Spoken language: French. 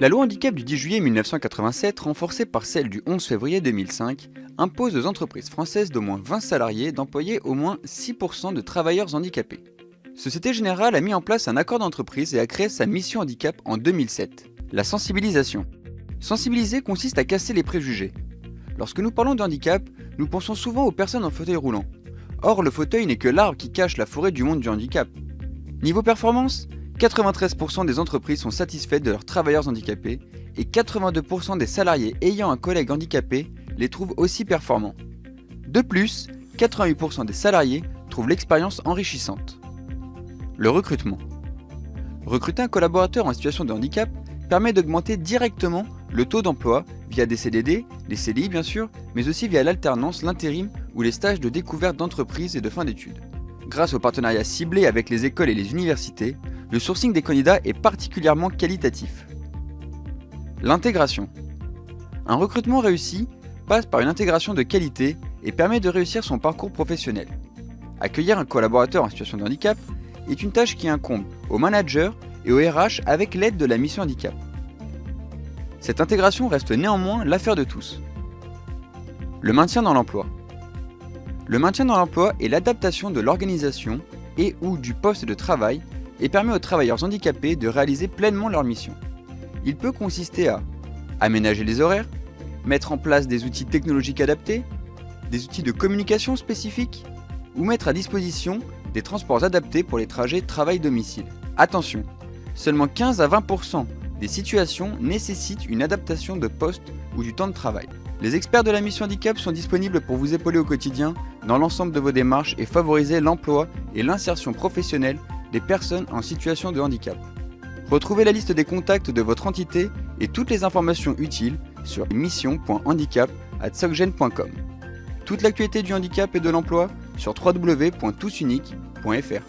La loi handicap du 10 juillet 1987, renforcée par celle du 11 février 2005, impose aux entreprises françaises d'au moins 20 salariés d'employer au moins 6% de travailleurs handicapés. Société Générale a mis en place un accord d'entreprise et a créé sa mission handicap en 2007. La sensibilisation. Sensibiliser consiste à casser les préjugés. Lorsque nous parlons de handicap, nous pensons souvent aux personnes en fauteuil roulant. Or, le fauteuil n'est que l'arbre qui cache la forêt du monde du handicap. Niveau performance, 93% des entreprises sont satisfaites de leurs travailleurs handicapés et 82% des salariés ayant un collègue handicapé les trouvent aussi performants. De plus, 88% des salariés trouvent l'expérience enrichissante. Le recrutement. Recruter un collaborateur en situation de handicap permet d'augmenter directement le taux d'emploi via des CDD, des CDI bien sûr, mais aussi via l'alternance, l'intérim ou les stages de découverte d'entreprise et de fin d'études. Grâce aux partenariats ciblés avec les écoles et les universités, le sourcing des candidats est particulièrement qualitatif. L'intégration. Un recrutement réussi passe par une intégration de qualité et permet de réussir son parcours professionnel. Accueillir un collaborateur en situation de handicap est une tâche qui incombe au manager et au RH avec l'aide de la mission handicap. Cette intégration reste néanmoins l'affaire de tous. Le maintien dans l'emploi. Le maintien dans l'emploi est l'adaptation de l'organisation et ou du poste de travail et permet aux travailleurs handicapés de réaliser pleinement leur mission. Il peut consister à aménager les horaires, mettre en place des outils technologiques adaptés, des outils de communication spécifiques, ou mettre à disposition des transports adaptés pour les trajets travail-domicile. Attention, seulement 15 à 20% des situations nécessitent une adaptation de poste ou du temps de travail. Les experts de la mission handicap sont disponibles pour vous épauler au quotidien dans l'ensemble de vos démarches et favoriser l'emploi et l'insertion professionnelle des personnes en situation de handicap. Retrouvez la liste des contacts de votre entité et toutes les informations utiles sur mission.handicap.socgen.com. Toute l'actualité du handicap et de l'emploi sur www.tousunique.fr.